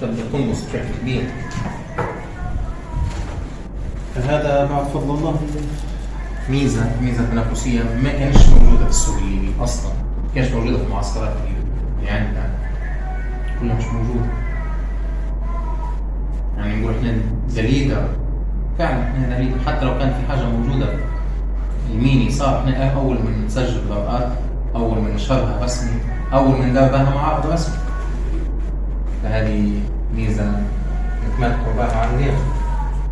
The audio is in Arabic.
تبدا تنقص بشكل كبير. فهذا بعد فضل الله. ميزة ميزة تنافسية ما كانتش موجودة في السوق الليبي أصلا. ما كانتش موجودة في المعسكرات اللي عندنا كلها مش موجودة. يعني نقول إحنا the leader فعلا إحنا the leader حتى لو كان في حاجة موجودة الميني صار إحنا أول من نسجل بطاقات أول من نشرها رسمي أول من بها معارض رسمي. mai mizán. Megpróbál hangni?